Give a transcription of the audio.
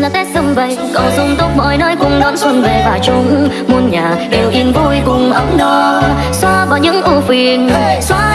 là tết xung vầy, cầu sung túc mọi nơi cùng đón xuân về và chung. Muôn nhà đều yên vui cùng ấm no. Xóa bỏ những ưu phiền, xóa